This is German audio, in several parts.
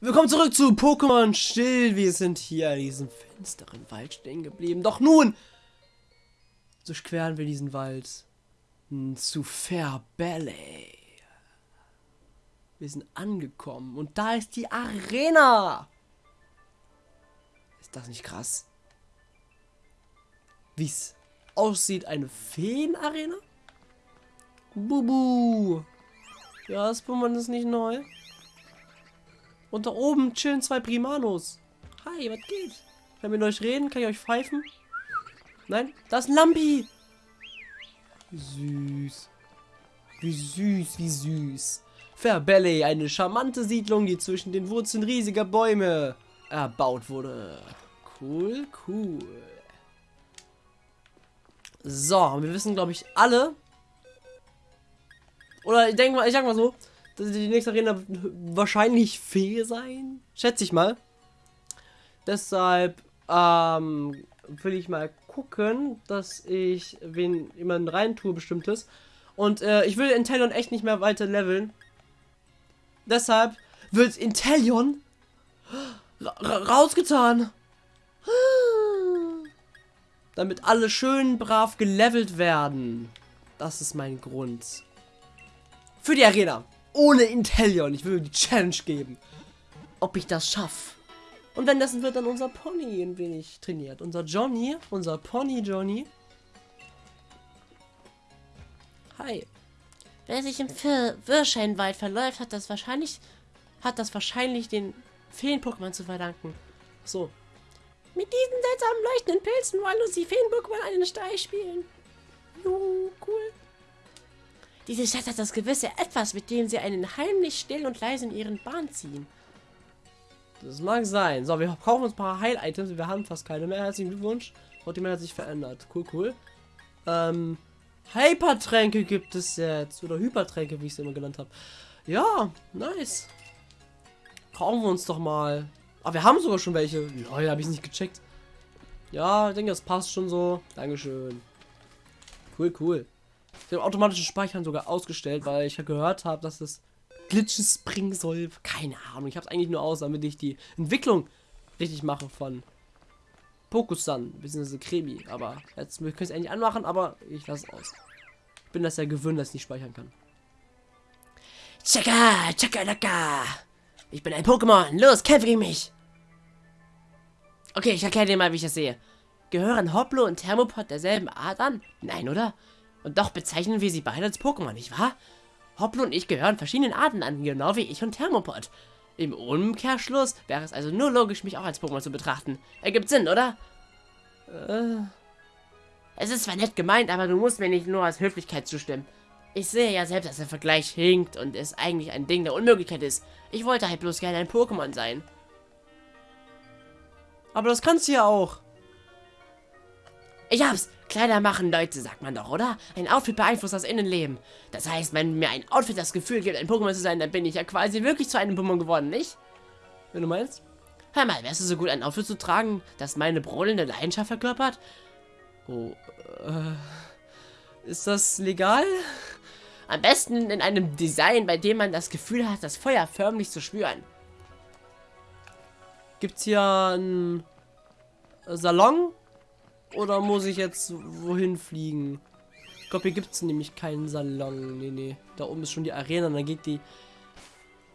Willkommen zurück zu Pokémon Still. Wir sind hier in diesem finsteren Wald stehen geblieben. Doch nun durchqueren wir diesen Wald zu Fairbelle. Wir sind angekommen und da ist die Arena. Ist das nicht krass? Wie es aussieht, eine Feenarena? Bubu. Ja, das Pokémon ist nicht neu. Und da oben chillen zwei Primanos. Hi, was geht? Kann ich mit euch reden? Kann ich euch pfeifen? Nein? Da ist ein Lampi. Süß. Wie süß, wie süß. Fairbelle, eine charmante Siedlung, die zwischen den Wurzeln riesiger Bäume erbaut wurde. Cool, cool. So, wir wissen, glaube ich, alle. Oder ich denke mal, ich sag mal so, die nächste Arena wahrscheinlich Fee sein. Schätze ich mal. Deshalb ähm, will ich mal gucken, dass ich wen jemanden rein tue, bestimmtes. Und äh, ich will Intellion echt nicht mehr weiter leveln. Deshalb wird Intellion rausgetan. Damit alle schön brav gelevelt werden. Das ist mein Grund. Für die Arena ohne Intellion. Ich will die Challenge geben. Ob ich das schaffe. Und wenn das wird dann unser Pony ein wenig trainiert. Unser Johnny, unser Pony Johnny. Hi. Wer sich im Wirscheinwald verläuft, hat das wahrscheinlich hat das wahrscheinlich den Feen-Pokémon zu verdanken. So. Mit diesen seltsamen leuchtenden Pilzen wollen uns die Feen-Pokémon einen Streich spielen. Juhu, cool. Diese Stadt hat das gewisse Etwas, mit dem sie einen heimlich still und leise in ihren Bahn ziehen. Das mag sein. So, wir brauchen uns ein paar Heil-Items. Wir haben fast keine mehr. Herzlichen Glückwunsch. Die hat sich verändert. Cool, cool. Ähm, Hypertränke gibt es jetzt. Oder Hypertränke, wie ich es immer genannt habe. Ja, nice. Brauchen wir uns doch mal. Aber wir haben sogar schon welche. Ja, habe ich nicht gecheckt. Ja, ich denke, das passt schon so. Dankeschön. Cool, cool. Ich habe automatisches Speichern sogar ausgestellt, weil ich gehört habe, dass es Glitches bringen soll. Keine Ahnung. Ich habe es eigentlich nur aus, damit ich die Entwicklung richtig mache von Pokusan, bzw. Kremi. Aber jetzt können es eigentlich anmachen, aber ich lasse es aus. Ich bin das ja gewöhnt, dass ich nicht speichern kann. Chaka, chaka, laka. Ich bin ein Pokémon. Los, kämpfe gegen mich. Okay, ich erkläre dir mal, wie ich das sehe. Gehören Hoplo und Thermopod derselben Art an? Nein, oder? Und doch bezeichnen wir sie beide als Pokémon, nicht wahr? Hoppel und ich gehören verschiedenen Arten an, genau wie ich und Thermopod. Im Umkehrschluss wäre es also nur logisch, mich auch als Pokémon zu betrachten. Ergibt Sinn, oder? Äh. Es ist zwar nett gemeint, aber du musst mir nicht nur aus Höflichkeit zustimmen. Ich sehe ja selbst, dass der Vergleich hinkt und es eigentlich ein Ding der Unmöglichkeit ist. Ich wollte halt bloß gerne ein Pokémon sein. Aber das kannst du ja auch. Ich hab's! Kleider machen Leute, sagt man doch, oder? Ein Outfit beeinflusst das Innenleben. Das heißt, wenn mir ein Outfit das Gefühl gibt, ein Pokémon zu sein, dann bin ich ja quasi wirklich zu einem Pokémon geworden, nicht? Wenn du meinst? Hör mal, wärst du so gut, ein Outfit zu tragen, das meine brodelnde Leidenschaft verkörpert? Oh, äh, ist das legal? Am besten in einem Design, bei dem man das Gefühl hat, das Feuer förmlich zu spüren. Gibt's hier einen Salon? Oder muss ich jetzt wohin fliegen? Ich glaube, hier gibt es nämlich keinen Salon. Nee, nee. Da oben ist schon die Arena. Dann geht die...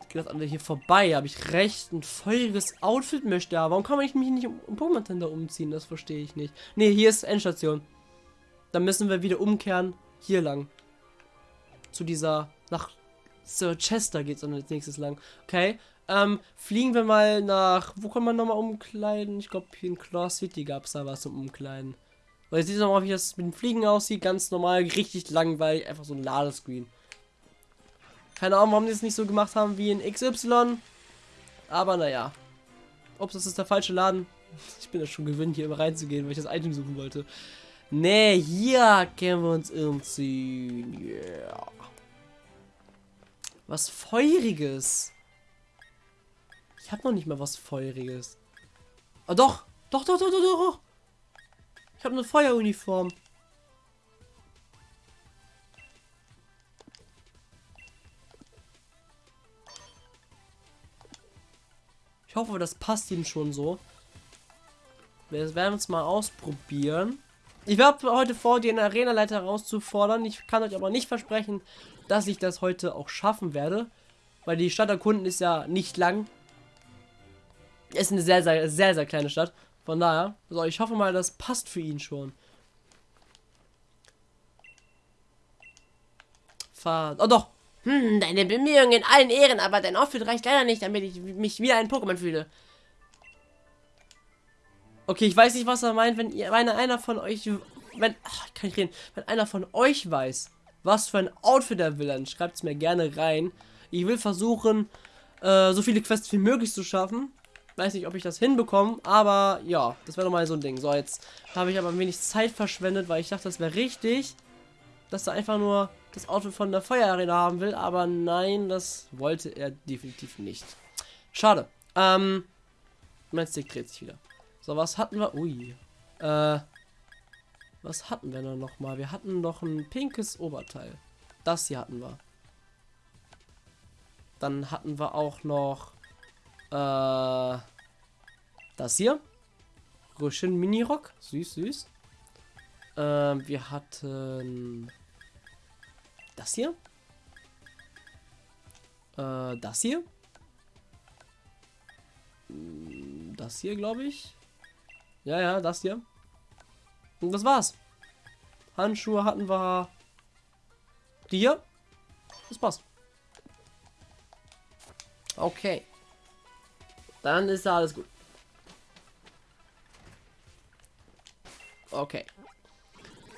Geht das andere hier vorbei. Habe ich recht. Ein feuriges Outfit möchte er. Warum kann man mich nicht um Pokémon Center umziehen? Das verstehe ich nicht. Nee, hier ist Endstation. Dann müssen wir wieder umkehren. Hier lang. Zu dieser... Nach Sir Chester geht es dann als nächstes lang. Okay. Ähm, fliegen wir mal nach. Wo kann man nochmal umkleiden? Ich glaube, hier in Claw City gab es da was zum Umkleiden. Weil jetzt sieht mal, wie das mit dem Fliegen aussieht. Ganz normal, richtig langweilig. Einfach so ein Ladescreen. Keine Ahnung, warum die es nicht so gemacht haben wie in XY. Aber naja. Ups, das ist der falsche Laden. Ich bin ja schon gewöhnt, hier immer reinzugehen, weil ich das Item suchen wollte. Nee, hier können wir uns umziehen. Yeah. Was Feuriges. Ich habe noch nicht mal was Feuriges. Ah, doch. Doch, doch, doch, doch, doch. Ich habe eine Feueruniform. Ich hoffe, das passt ihm schon so. Wir werden es mal ausprobieren. Ich habe heute vor, den Arena-Leiter herauszufordern. Ich kann euch aber nicht versprechen, dass ich das heute auch schaffen werde. Weil die Stadt erkunden ist ja nicht lang. Ist eine sehr, sehr, sehr, sehr kleine Stadt. Von daher, so, ich hoffe mal, das passt für ihn schon. Fahrt. Oh doch! Hm, deine Bemühungen in allen Ehren, aber dein Outfit reicht leider nicht, damit ich mich wieder ein Pokémon fühle. Okay, ich weiß nicht, was er meint, wenn ihr, wenn einer von euch, wenn, ach, kann ich reden, wenn einer von euch weiß, was für ein Outfit er will, dann schreibt es mir gerne rein. Ich will versuchen, äh, so viele Quests wie möglich zu schaffen. Weiß nicht, ob ich das hinbekomme, aber ja, das wäre doch mal so ein Ding. So, jetzt habe ich aber ein wenig Zeit verschwendet, weil ich dachte, das wäre richtig, dass er einfach nur das Outfit von der Feuerarena haben will, aber nein, das wollte er definitiv nicht. Schade. Ähm, mein Stick dreht sich wieder. So, was hatten wir? Ui. Äh, was hatten wir denn noch mal? Wir hatten noch ein pinkes Oberteil. Das hier hatten wir. Dann hatten wir auch noch äh, das hier. Röschen Minirock. Süß, süß. Äh, wir hatten das hier. Äh, das hier. Hm, das hier, glaube ich. Ja, ja, das hier. Und das war's. Handschuhe hatten wir. Die hier. Das passt. Okay. Dann ist alles gut. Okay.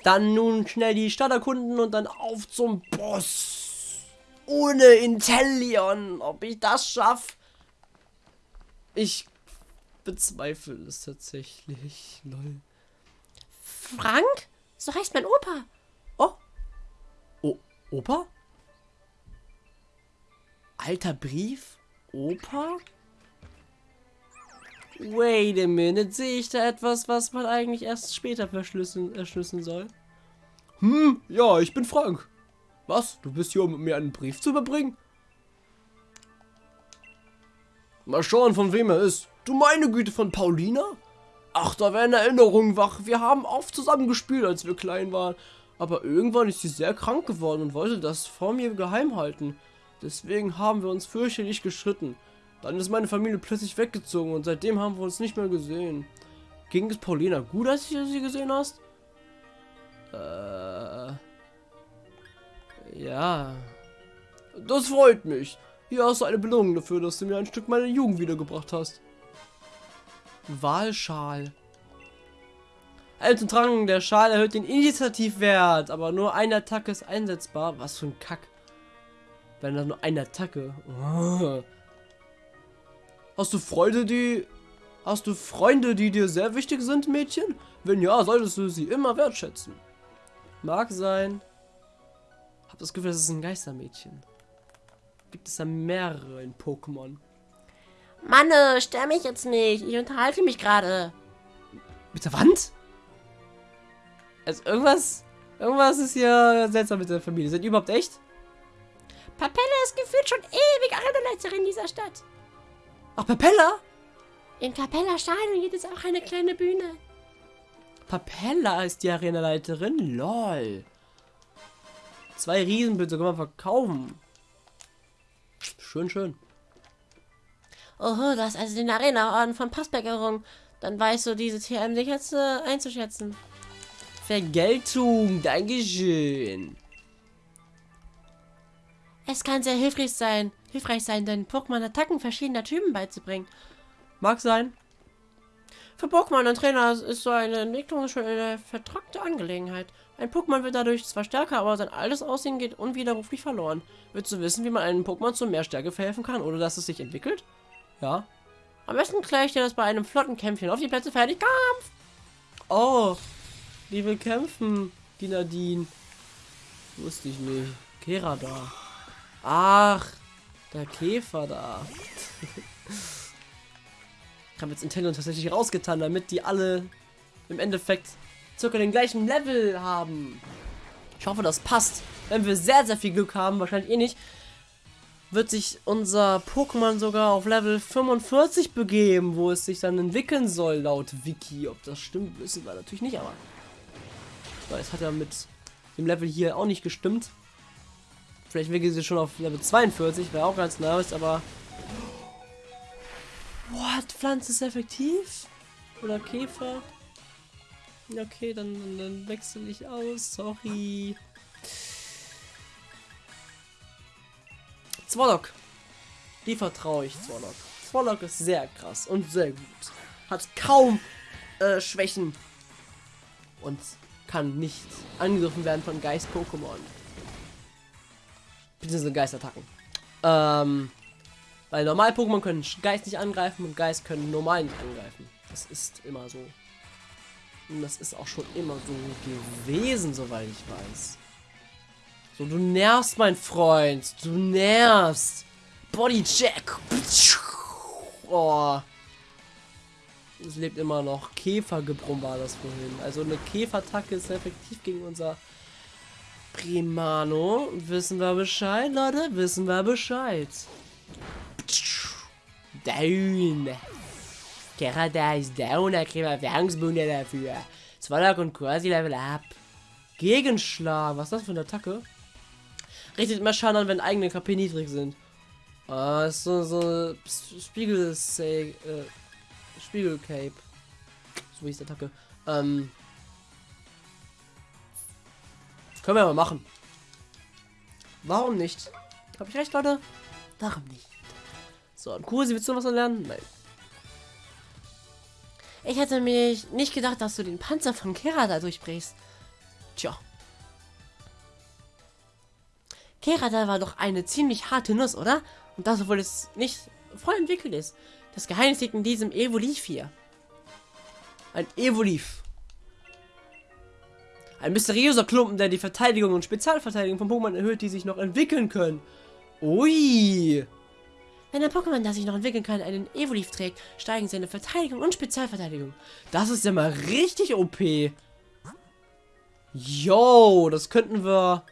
Dann nun schnell die Stadt erkunden und dann auf zum Boss. Ohne Intellion. Ob ich das schaffe? Ich bezweifle es tatsächlich. Lol. Frank? So heißt mein Opa. Oh. Oh, Opa? Alter Brief? Opa? Wait a minute, sehe ich da etwas, was man eigentlich erst später verschlüsseln, erschlüsseln soll? Hm, ja, ich bin Frank. Was? Du bist hier, um mir einen Brief zu überbringen? Mal schauen, von wem er ist. Du meine Güte, von Paulina? Ach, da werden Erinnerungen wach. Wir haben oft zusammen gespielt, als wir klein waren. Aber irgendwann ist sie sehr krank geworden und wollte das vor mir geheim halten. Deswegen haben wir uns fürchterlich geschritten. Dann ist meine Familie plötzlich weggezogen und seitdem haben wir uns nicht mehr gesehen. Ging es Paulina gut, als du sie gesehen hast? Äh. Ja. Das freut mich. Hier hast du eine Belohnung dafür, dass du mir ein Stück meiner Jugend wiedergebracht hast. Wahlschal. Alten Trank, der Schal erhöht den Initiativwert, aber nur eine Attacke ist einsetzbar. Was für ein Kack. Wenn da nur eine Attacke. Oh. Hast du Freude, die... Hast du Freunde, die dir sehr wichtig sind, Mädchen? Wenn ja, solltest du sie immer wertschätzen. Mag sein. Hab das Gefühl, das ist ein Geistermädchen. Gibt es da mehrere in Pokémon? Mann, äh, stör mich jetzt nicht. Ich unterhalte mich gerade. Mit der Wand? Also irgendwas... Irgendwas ist hier seltsam mit der Familie. Sind die überhaupt echt? Papella ist gefühlt schon ewig Arenaleiterin dieser Stadt. Ach, Papella? In Capella Stadion gibt es auch eine kleine Bühne. Papella ist die Arenaleiterin? Lol. Zwei Riesenbütte kann man verkaufen. Schön, schön. Oho, du hast also den Arena-Orden von Passberg errungen. Dann weißt du diese TM jetzt äh, einzuschätzen. Vergeltung, Dankeschön. Es kann sehr hilfreich sein, hilfreich sein, den Pokémon Attacken verschiedener Typen beizubringen. Mag sein. Für Pokémon und Trainer ist so eine Entwicklung schon eine vertrackte Angelegenheit. Ein Pokémon wird dadurch zwar stärker, aber sein altes Aussehen geht unwiderruflich verloren. Willst du wissen, wie man einem Pokémon zu mehr Stärke verhelfen kann, oder dass es sich entwickelt? Ja. Am besten gleich dir das bei einem flotten Kämpfchen. Auf die Plätze fertig, Kampf! Oh, die will kämpfen, die Nadine. Wusste ich nicht. Kera da. Ach, der Käfer da. ich habe jetzt Intellion tatsächlich rausgetan, damit die alle im Endeffekt circa den gleichen Level haben. Ich hoffe, das passt. Wenn wir sehr, sehr viel Glück haben, wahrscheinlich eh nicht, wird sich unser Pokémon sogar auf Level 45 begeben, wo es sich dann entwickeln soll, laut Wiki. Ob das stimmt, wissen wir natürlich nicht, aber weil es hat ja mit dem Level hier auch nicht gestimmt. Vielleicht entwickelt sie schon auf Level 42, wäre auch ganz nice, aber... What? Pflanze ist effektiv? Oder Käfer? Okay, dann, dann, wechsle ich aus. Sorry. Zwolok. Die vertraue ich Zwolok. Zwolok ist sehr krass und sehr gut. Hat kaum äh, Schwächen. Und kann nicht angegriffen werden von Geist-Pokémon. Beziehungsweise Geistattacken. Ähm, weil normal-Pokémon können Geist nicht angreifen und Geist können normal nicht angreifen. Das ist immer so. Und das ist auch schon immer so gewesen, soweit ich weiß. So, du nervst, mein Freund. Du nervst. Bodycheck. Oh. Es lebt immer noch. Käfergebrumm war das vorhin. Also eine Käferattacke ist effektiv gegen unser Primano. Wissen wir Bescheid, Leute? Wissen wir Bescheid. Down. Kerada ist down, da kriegen wir Erfahrungspunkte dafür. Zwalak und quasi Level up. Gegenschlag. Was ist das für eine Attacke? Richtet immer Schaden an, wenn eigene KP niedrig sind. Ah, ist so, so Spiegel äh, Spiegel Cape. So hieß die Attacke. Ähm. Können wir mal machen. Warum nicht? Habe ich recht, Leute? Warum nicht? So, und Kursi, willst du was lernen? Nein. Ich hätte mir nicht gedacht, dass du den Panzer von Kerada durchbrichst. Tja. Kerada war doch eine ziemlich harte Nuss, oder? Und das, obwohl es nicht voll entwickelt ist. Das Geheimnis liegt in diesem Evoliv hier. Ein Evoliv. Ein mysteriöser Klumpen, der die Verteidigung und Spezialverteidigung von Pokémon erhöht, die sich noch entwickeln können. Ui. Wenn ein Pokémon, das sich noch entwickeln kann, einen Evoliv trägt, steigen seine Verteidigung und Spezialverteidigung. Das ist ja mal richtig OP. Yo, das könnten wir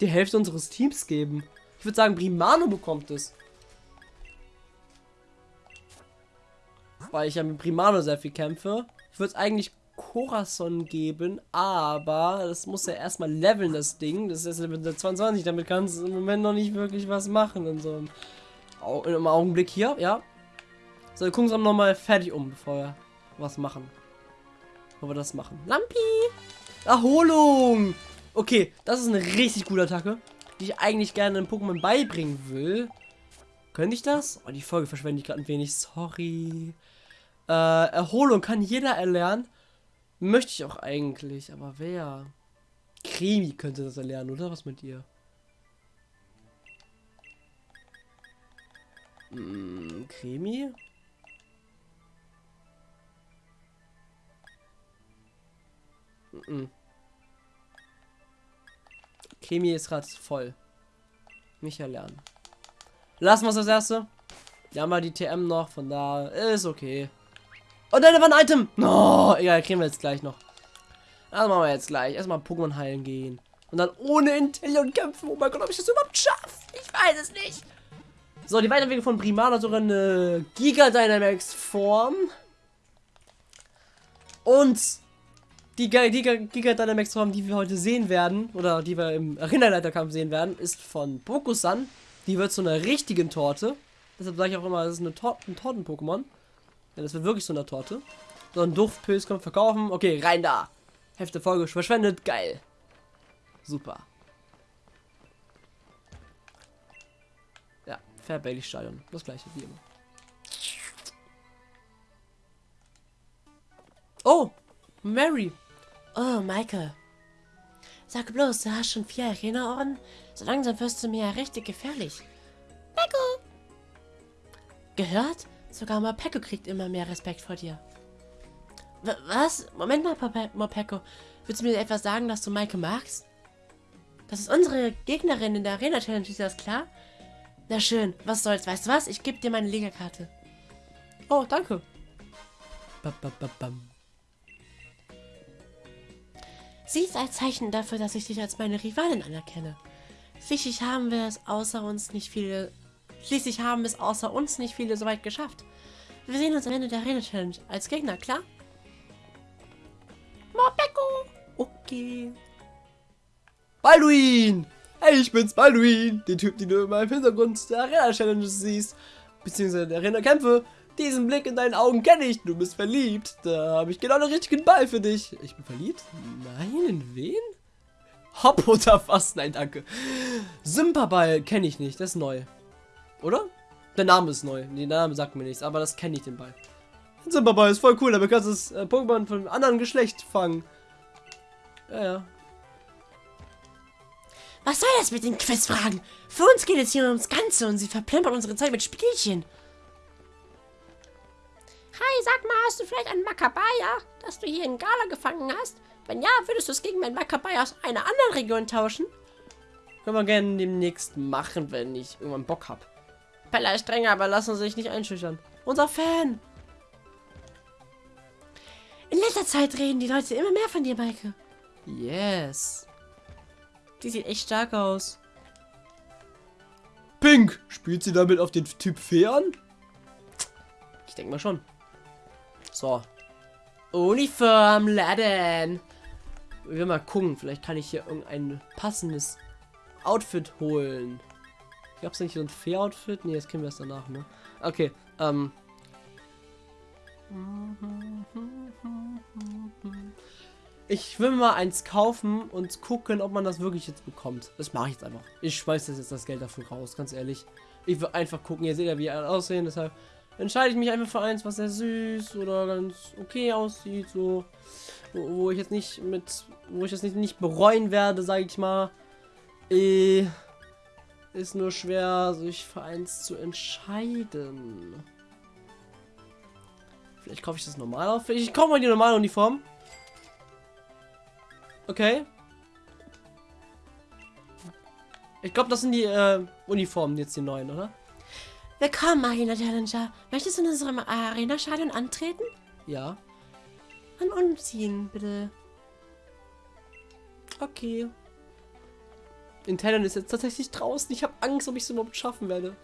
die Hälfte unseres Teams geben. Ich würde sagen, Primano bekommt es. Weil ich ja mit Primano sehr viel kämpfe. Ich würde es eigentlich Corazon geben, aber das muss ja erstmal leveln, das Ding. Das ist jetzt Level 22, damit kannst du im Moment noch nicht wirklich was machen in so einem Augenblick hier, ja. So, wir gucken uns nochmal fertig um, bevor wir was machen. Bevor wir das machen. Lampi! Erholung! Okay, das ist eine richtig gute Attacke, die ich eigentlich gerne einem Pokémon beibringen will. Könnte ich das? Oh, die Folge verschwende ich gerade ein wenig. Sorry. Äh, Erholung kann jeder erlernen. Möchte ich auch eigentlich, aber wer? Krimi könnte das erlernen, oder? Was mit dir? Hm, Krimi? Mhm. Chemie ist gerade voll. Nicht erlernen. Lassen wir es das erste. Wir haben mal die TM noch, von da ist okay. Oh nein, da war ein Item. Oh, egal, kriegen wir jetzt gleich noch. Das machen wir jetzt gleich. Erstmal Pokémon heilen gehen. Und dann ohne Intellion kämpfen. Oh mein Gott, ob ich das überhaupt schaffe? Ich weiß es nicht. So, die Weiterentwicklung von Primana sogar eine Giga Dynamax Form. Und die Giga, Giga Dynamax Form, die wir heute sehen werden, oder die wir im Erinnerleiterkampf sehen werden, ist von Bokusan. Die wird zu einer richtigen Torte. Deshalb sage ich auch immer, das ist eine Tor ein Torten-Pokémon. Ja, das wird wirklich so eine Torte. So ein Duftpilz kommt verkaufen. Okay, rein da. Hefte Folge verschwendet. Geil. Super. Ja, Fair Bailey Stadion. Das gleiche wie immer. Oh, Mary. Oh, Michael. Sag bloß, du hast schon vier Arena-Orden? So langsam wirst du mir ja richtig gefährlich. Peko! Gehört? Sogar Mopeko kriegt immer mehr Respekt vor dir. W was? Moment mal, Mopeko. Willst du mir etwas sagen, dass du Maike magst? Das ist unsere Gegnerin in der Arena-Challenge, ist das klar? Na schön, was soll's, weißt du was? Ich gebe dir meine Liga-Karte. Oh, danke. Ba, ba, ba, Sie ist ein Zeichen dafür, dass ich dich als meine Rivalin anerkenne. Schließlich haben wir es außer uns nicht viele. Schließlich haben es außer uns nicht viele so weit geschafft. Wir sehen uns am Ende der Arena Challenge als Gegner, klar? Mopeko! Okay. Balduin! Hey, ich bin's, Balduin! Den Typ, den du immer im Hintergrund der Arena Challenge siehst. Beziehungsweise der Arena Kämpfe. Diesen Blick in deinen Augen kenne ich. Du bist verliebt. Da habe ich genau den richtigen Ball für dich. Ich bin verliebt? Nein, in wen? Hopp oder was? Nein, danke. Sympa-Ball kenne ich nicht. Das ist neu. Oder? Der Name ist neu. Der Name sagt mir nichts, aber das kenne ich den Ball. Sympa-Ball ist voll cool, aber kannst du das äh, Pokémon von einem anderen Geschlecht fangen. Ja, ja. Was soll das mit den Quizfragen? Für uns geht es hier ums Ganze und sie verplempern unsere Zeit mit Spielchen. Hi, sag mal, hast du vielleicht ein Makabaya, das du hier in Gala gefangen hast? Wenn ja, würdest du es gegen mein Makabaya aus einer anderen Region tauschen? Können wir gerne demnächst machen, wenn ich irgendwann Bock hab. Pella ist strenger, aber lassen Sie sich nicht einschüchtern. Unser Fan! In letzter Zeit reden die Leute immer mehr von dir, Maike. Yes. Die sieht echt stark aus. Pink! Spielt sie damit auf den Typ Fee an? Ich denke mal schon. So. Uniform laden. Wir mal gucken. Vielleicht kann ich hier irgendein passendes Outfit holen. Gab es nicht so ein Fee-Outfit? Nee, jetzt kennen wir es danach, ne? Okay, ähm. Ich will mal eins kaufen und gucken, ob man das wirklich jetzt bekommt. Das mache ich jetzt einfach. Ich schmeiß das jetzt das Geld dafür raus, ganz ehrlich. Ich will einfach gucken. Ihr seht ja, wie er aussehen. Deshalb entscheide ich mich einfach für eins, was sehr süß oder ganz okay aussieht. So, wo, wo ich jetzt nicht mit, wo ich jetzt nicht, nicht bereuen werde, sage ich mal. Äh, ist nur schwer, sich für eins zu entscheiden. Vielleicht kaufe ich das normal auf. Ich kaufe mal die normale Uniform. Okay. Ich glaube, das sind die äh, Uniformen jetzt die neuen, oder? Willkommen, Arena Challenger. Möchtest du in unserem Arena-Stadion antreten? Ja. An umziehen, bitte. Okay. Intellion ist jetzt tatsächlich draußen. Ich habe Angst, ob ich es überhaupt schaffen werde.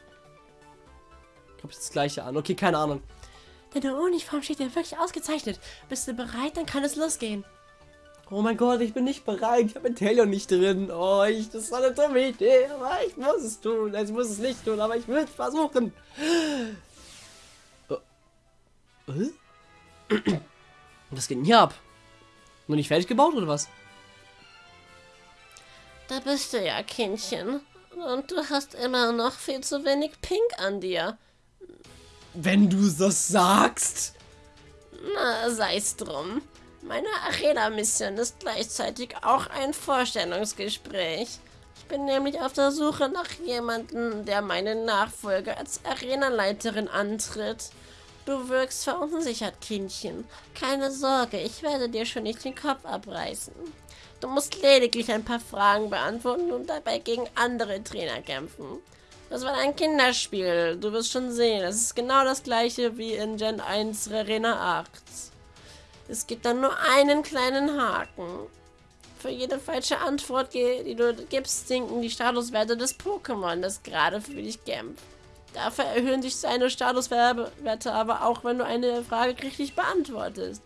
Ich habe das gleiche an. Okay, keine Ahnung. Deine Uniform steht dir wirklich ausgezeichnet. Bist du bereit? Dann kann es losgehen. Oh mein Gott, ich bin nicht bereit. Ich habe Intellion nicht drin. Oh, ich, das ist eine dumme Idee. Aber ich muss es tun. Ich muss es nicht tun, aber ich will es versuchen. Oh. Was geht denn hier ab? Noch nicht fertig gebaut oder was? Da bist du ja, Kindchen. Und du hast immer noch viel zu wenig Pink an dir. Wenn du das sagst. Na, sei's drum. Meine Arena-Mission ist gleichzeitig auch ein Vorstellungsgespräch. Ich bin nämlich auf der Suche nach jemandem, der meine Nachfolge als Arenaleiterin antritt. Du wirkst verunsichert, Kindchen. Keine Sorge, ich werde dir schon nicht den Kopf abreißen. Du musst lediglich ein paar Fragen beantworten und dabei gegen andere Trainer kämpfen. Das war ein Kinderspiel. Du wirst schon sehen. Es ist genau das gleiche wie in Gen 1 Arena 8. Es gibt dann nur einen kleinen Haken. Für jede falsche Antwort, die du gibst, sinken die Statuswerte des Pokémon, das gerade für dich kämpft. Dafür erhöhen sich seine Statuswerte aber auch, wenn du eine Frage richtig beantwortest.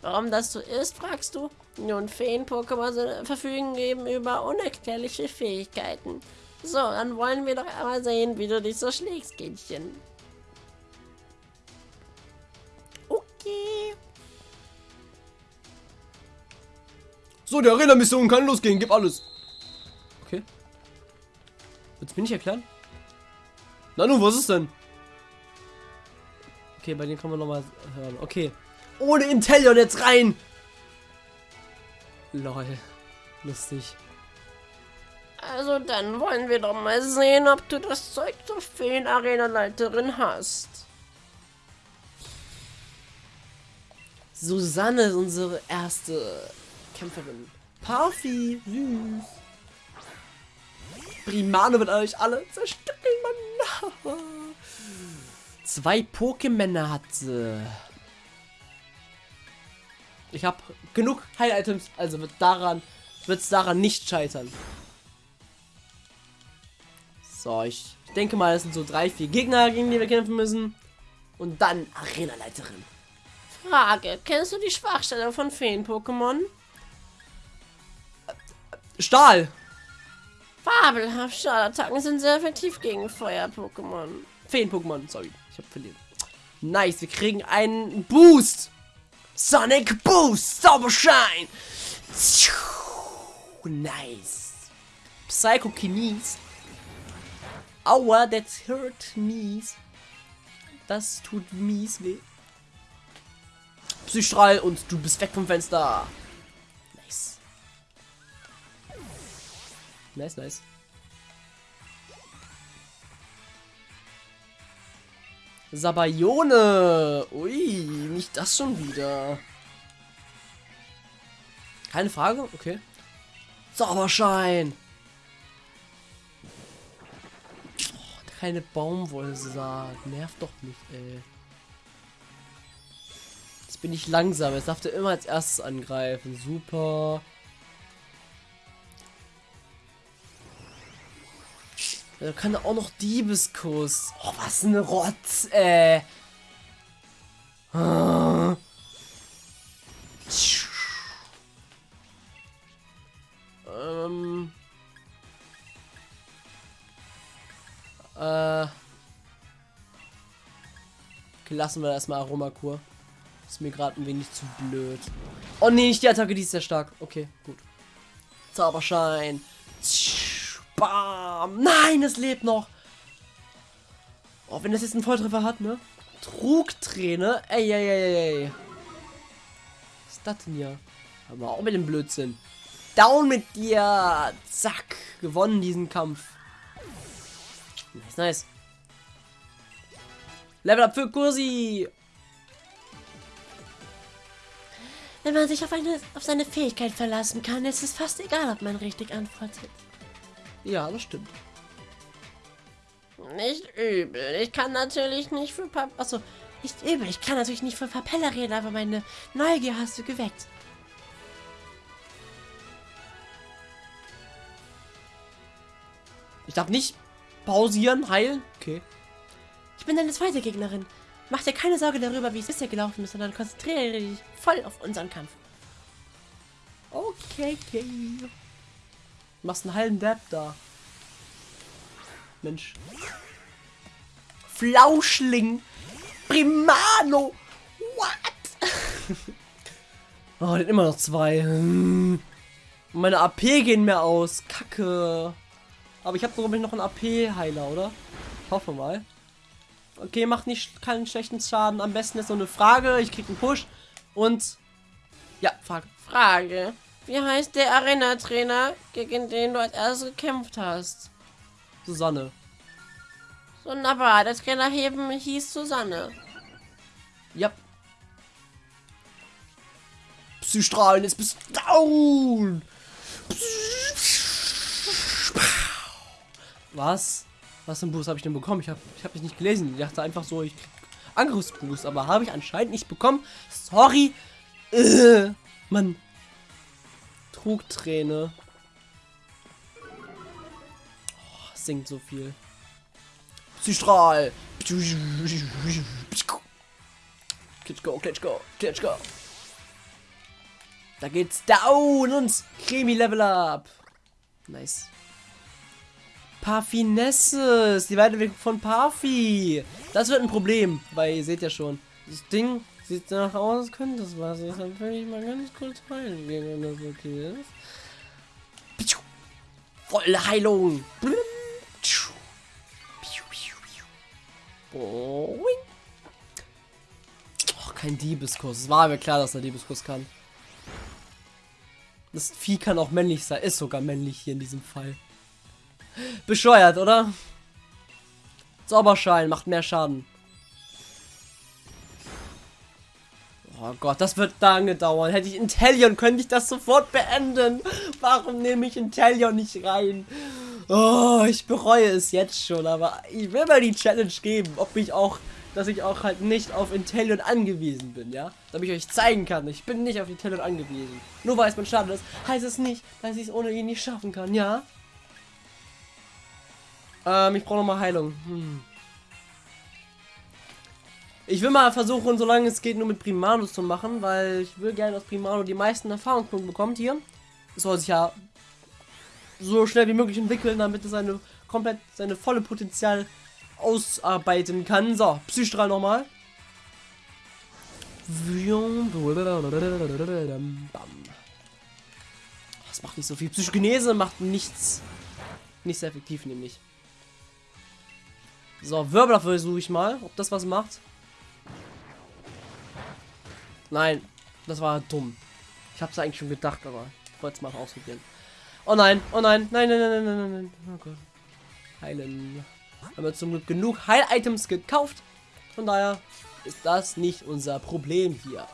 Warum das so ist, fragst du? Nun, Feen-Pokémon verfügen eben über unerklärliche Fähigkeiten. So, dann wollen wir doch einmal sehen, wie du dich so schlägst, Kindchen. Okay. So, die Arena-Mission kann losgehen. Gib alles. Okay. Willst du mir nicht erklären? Na nun, was ist denn? Okay, bei denen kann man nochmal hören. Okay. Ohne Intellion jetzt rein! Lol. Lustig. Also dann wollen wir doch mal sehen, ob du das Zeug zur Feen-Arena-Leiterin hast. Susanne ist unsere erste Kämpferin. Parfi, süß. Primano wird euch alle zerstückeln, Mann. Zwei Pokémon hat sie. Ich habe genug Heil-Items, also wird daran wird es daran nicht scheitern. So, ich denke mal, es sind so drei, vier Gegner, gegen die wir kämpfen müssen. Und dann Arena-Leiterin. Frage, kennst du die Schwachstelle von Feen-Pokémon? Stahl! Fabelhaft, Stahlattacken sind sehr effektiv gegen Feuer-Pokémon. Feen-Pokémon, sorry. Ich hab verliert. Nice, wir kriegen einen Boost. Sonic Boost, Zauberschein. Nice. Psychokinesis. Aua, that hurt mies. Das tut mies weh. Psystrahl und du bist weg vom Fenster. Nice, nice. Sabayone. Ui, nicht das schon wieder. Keine Frage, okay. Zauberschein. Oh, keine Baumwollsaat. Nervt doch nicht, ey. Jetzt bin ich langsam. Jetzt darf der immer als erstes angreifen. Super. Da kann er auch noch Diebeskuss. Oh, was ein Rotz, ey. Ah. Ähm. Äh. Okay, lassen wir erstmal Aromakur. Ist mir gerade ein wenig zu blöd. Oh nee, nicht die Attacke, die ist sehr stark. Okay, gut. Zauberschein. Bam. Nein, es lebt noch. Oh, wenn das jetzt einen Volltreffer hat, ne? Trugträne. Ey, ey, ey, ey. Was ist das denn hier? Aber auch mit dem Blödsinn. Down mit dir. Zack. Gewonnen diesen Kampf. Nice, nice. Level up für Kursi. Wenn man sich auf, eine, auf seine Fähigkeit verlassen kann, ist es fast egal, ob man richtig antwortet. Ja, das stimmt. Nicht übel. Ich kann natürlich nicht für Pap Achso, nicht übel. Ich kann natürlich nicht für Papelle reden, aber meine Neugier hast du geweckt. Ich darf nicht pausieren, heilen. Okay. Ich bin deine zweite Gegnerin. Mach dir keine Sorge darüber, wie es bisher gelaufen ist, sondern konzentriere dich voll auf unseren Kampf. Okay, okay. Du machst einen halben Dab da. Mensch. Flauschling. Primano. What? oh, den immer noch zwei. Hm. Meine AP gehen mehr aus. Kacke. Aber ich habe sogar noch einen AP-Heiler, oder? Hoffe mal. Okay, macht nicht keinen schlechten Schaden. Am besten ist so eine Frage. Ich krieg einen Push. Und. Ja, Frage. Frage. Wie heißt der Arena-Trainer, gegen den du als erstes gekämpft hast? Susanne. Wunderbar, der Trainer heben hieß Susanne. Ja. Psystrahlen, jetzt bist du down. Was? Was für ein Boost habe ich denn bekommen? Ich habe ich hab mich nicht gelesen. Ich dachte einfach so, ich krieg Angriffsboost, aber habe ich anscheinend nicht bekommen. Sorry. Äh, Mann. Trugträne. Oh, singt so viel. Psystrahl. Go, let's go. Da geht's down und Cremi Level Up. Nice. Parfinesses, die Weiterentwicklung von Parfi. Das wird ein Problem, weil ihr seht ja schon, das Ding sieht danach aus, könnte das was. Deshalb will ich mal ganz kurz heilen gehen, wenn das okay ist. Volle Heilung. Oh, kein Diebeskurs. Es war mir klar, dass er Diebeskurs kann. Das Vieh kann auch männlich sein. Ist sogar männlich hier in diesem Fall. Bescheuert, oder? Zauberschein macht mehr Schaden. Oh Gott, das wird lange dauern. Hätte ich Intellion, könnte ich das sofort beenden. Warum nehme ich Intellion nicht rein? Oh, ich bereue es jetzt schon, aber ich will mal die Challenge geben, ob ich auch, dass ich auch halt nicht auf Intellion angewiesen bin, ja? Damit ich euch zeigen kann, ich bin nicht auf Intellion angewiesen. Nur weil es mein Schaden ist, heißt es nicht, dass ich es ohne ihn nicht schaffen kann, ja? Ähm, ich brauche noch mal Heilung. Hm. Ich will mal versuchen, solange es geht, nur mit Primano zu machen, weil ich will gerne, dass Primano die meisten Erfahrungspunkte bekommt hier. Es soll sich ja so schnell wie möglich entwickeln, damit es seine komplett seine volle Potenzial ausarbeiten kann. So, Psystrahl nochmal. Das macht nicht so viel. Psychogenese macht nichts. Nicht sehr effektiv, nämlich. So, Wirbler versuche ich mal, ob das was macht. Nein, das war dumm. Ich habe es eigentlich schon gedacht, aber ich wollte es mal ausprobieren. Oh nein, oh nein, nein, nein, nein, nein, nein, nein. Oh Gott. Heilen. Haben wir zum Glück genug Heil-Items gekauft. Von daher ist das nicht unser Problem hier.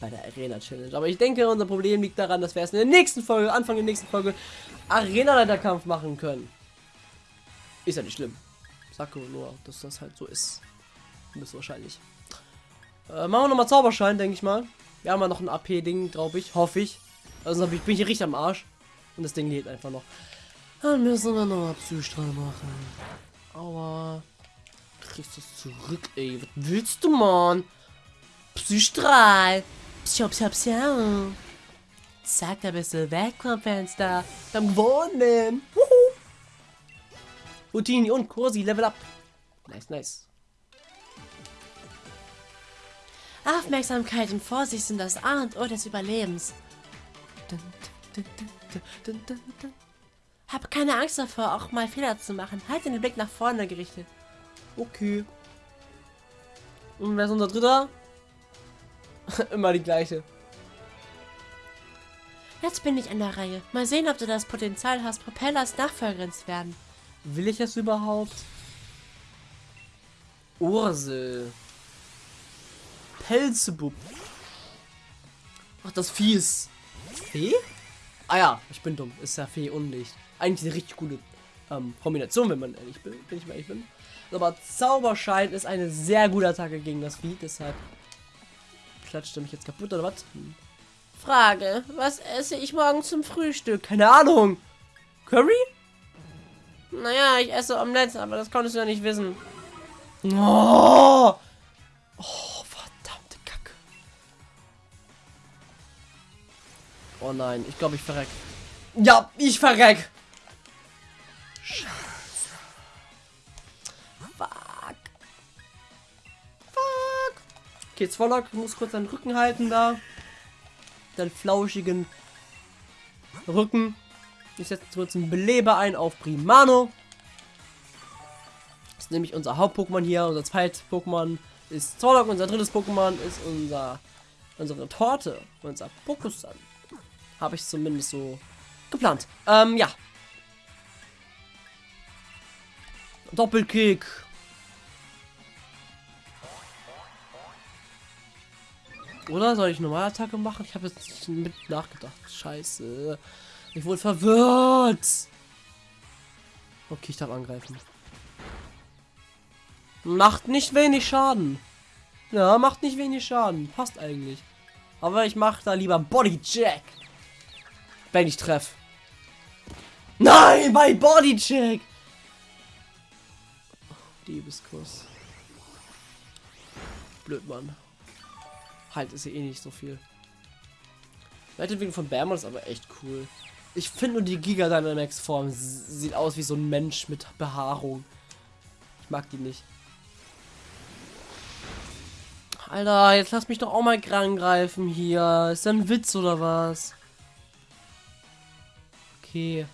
Bei der Arena Challenge. Aber ich denke, unser Problem liegt daran, dass wir erst in der nächsten Folge, Anfang der nächsten Folge, Arena-Leiterkampf machen können. Ist ja nicht schlimm. Sag nur, dass das halt so ist. Müssen wahrscheinlich. Äh, machen wir nochmal Zauberschein, denke ich mal. Wir haben ja noch ein AP-Ding, glaube ich. Hoffe ich. Also bin ich hier richtig am Arsch. Und das Ding lädt einfach noch. Dann müssen wir nochmal Psystrahl machen. Aua. Kriegst du es zurück, ey. Was willst du, Mann? Psystrahl. Psio, psio, psio. Zack, da bist du weg vom Fenster. Beim gewonnen. Wuhu. Routini und Kursi, Level up. Nice, nice. Aufmerksamkeit und Vorsicht sind das A und O des Überlebens. Hab keine Angst davor, auch mal Fehler zu machen. Halt den Blick nach vorne gerichtet. Okay. Und wer ist unser Dritter? Immer die gleiche. Jetzt bin ich an der Reihe. Mal sehen, ob du das Potenzial hast, Propellers Nachfolgerin zu werden. Will ich es überhaupt? Ursel. Pelzebub. Ach, das Vieh ist... Fee? Ah ja, ich bin dumm. Ist ja Fee und Licht. Eigentlich eine richtig gute ähm, Kombination, wenn man ehrlich bin, wenn ich mal ehrlich bin. Aber Zauberschein ist eine sehr gute Attacke gegen das Vieh, deshalb klatscht er mich jetzt kaputt oder was? Hm. Frage, was esse ich morgen zum Frühstück? Keine Ahnung. Curry? Naja, ich esse Omelette, aber das konntest du ja nicht wissen. Oh, Oh nein, ich glaube, ich verreck. Ja, ich verreck. Scheiße. Fuck. Fuck. Okay, Zwollock muss kurz deinen Rücken halten da. Deinen flauschigen Rücken. Ich setze kurz einen Beleber ein auf Primano. Das ist nämlich unser Haupt-Pokémon hier. Unser zweites Pokémon ist Zorlok. Unser drittes Pokémon ist unser unsere Torte. Unser Pokusan. Habe ich zumindest so geplant. Ähm, ja. Doppelkick. Oder soll ich Normalattacke machen? Ich habe jetzt nicht mit nachgedacht. Scheiße. Ich wurde verwirrt. Okay, ich darf angreifen. Macht nicht wenig Schaden. Ja, macht nicht wenig Schaden. Passt eigentlich. Aber ich mache da lieber Body Jack. Wenn ich treffe. Nein, bei Body Check. Liebeskuss. Blöd, Mann. Halt, ist ja eh nicht so viel. Weiterentwicklung von Bärmann ist aber echt cool. Ich finde nur die Giga Dynamax Form sieht aus wie so ein Mensch mit Behaarung. Ich mag die nicht. Alter, jetzt lass mich doch auch mal angreifen hier. Ist das ein Witz oder was? Okay.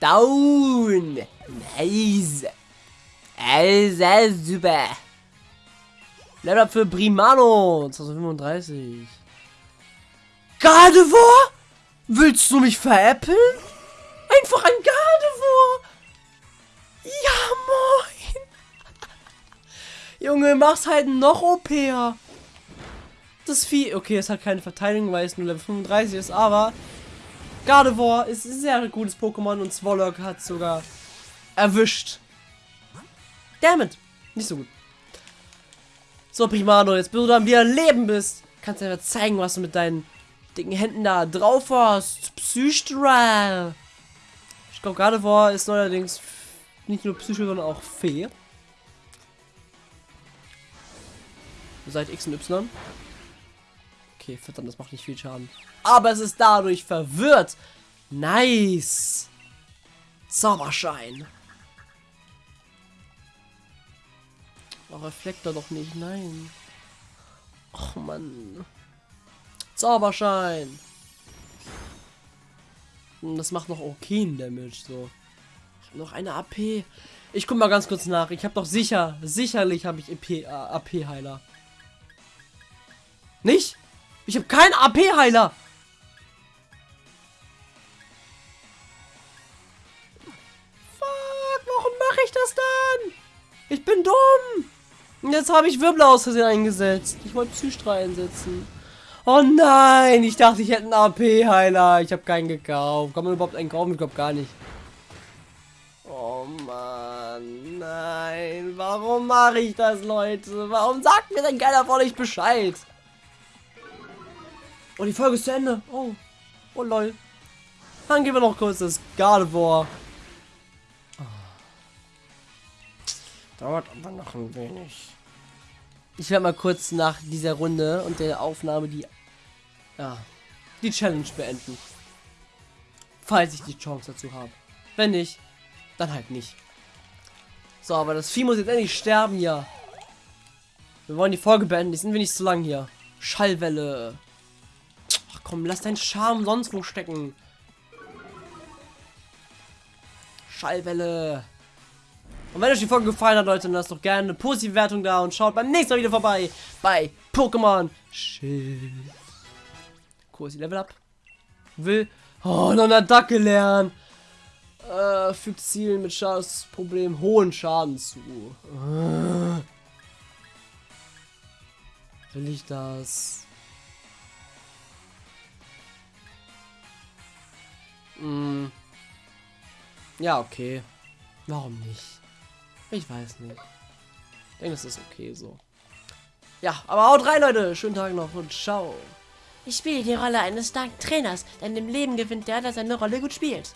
Down. Nice. Also super. Level up für Primano. 2035. Gardevoir? Willst du mich veräppeln? Einfach ein Gardevoir. Ja, moin. Junge, mach's halt noch OPer. Das Vieh, okay, es hat keine Verteidigung, weil es nur Level 35 ist, aber Gardevoir ist ein sehr gutes Pokémon und Swallow hat sogar erwischt. Damit. Nicht so gut. So, Primano, jetzt bis du dann wieder Leben bist, kannst du einfach zeigen, was du mit deinen dicken Händen da drauf hast. Psystral. glaube, Gardevoir ist neuerdings nicht nur Psycho, sondern auch Fee. Seit X und Y. Okay, verdammt, das macht nicht viel Schaden. Aber es ist dadurch verwirrt. Nice. Zauberschein. Oh, Reflektor doch nicht, nein. Och, Mann. Zauberschein. Und das macht noch okay Damage, so. Ich habe noch eine AP. Ich guck mal ganz kurz nach. Ich habe doch sicher, sicherlich habe ich EP, äh, AP-Heiler. Nicht? Ich habe keinen AP-Heiler. Fuck, warum mache ich das dann? Ich bin dumm. Und jetzt habe ich Wirbel aus Versehen eingesetzt. Ich wollte Psystra einsetzen. Oh nein, ich dachte, ich hätte einen AP-Heiler. Ich habe keinen gekauft. Kann man überhaupt einen kaufen? Ich glaube gar nicht. Oh Mann, nein. Warum mache ich das, Leute? Warum sagt mir denn keiner von euch Bescheid? Oh, die Folge ist zu Ende. Oh. Oh, lol. Dann gehen wir noch kurz das Gardevoir. Dauert aber noch ein wenig. Ich werde mal kurz nach dieser Runde und der Aufnahme die, ja, die Challenge beenden. Falls ich die Chance dazu habe. Wenn nicht, dann halt nicht. So, aber das Vieh muss jetzt endlich sterben hier. Wir wollen die Folge beenden. Die sind wir nicht so lang hier. Schallwelle. Komm, lass deinen Charme sonst wo stecken. Schallwelle. Und wenn euch die Folge gefallen hat, Leute, dann lasst doch gerne eine positive Wertung da und schaut beim nächsten Mal wieder vorbei bei Pokémon Schild. Kursi Level Up. Will. Oh, noch eine Attacke lernen. Äh, fügt Zielen mit Schadensproblem hohen Schaden zu. Äh. Will ich das? Mm. Ja, okay. Warum nicht? Ich weiß nicht. Ich denke, das ist okay so. Ja, aber haut rein, Leute. Schönen Tag noch und ciao. Ich spiele die Rolle eines starken Trainers, der in dem Leben gewinnt, der, der seine Rolle gut spielt.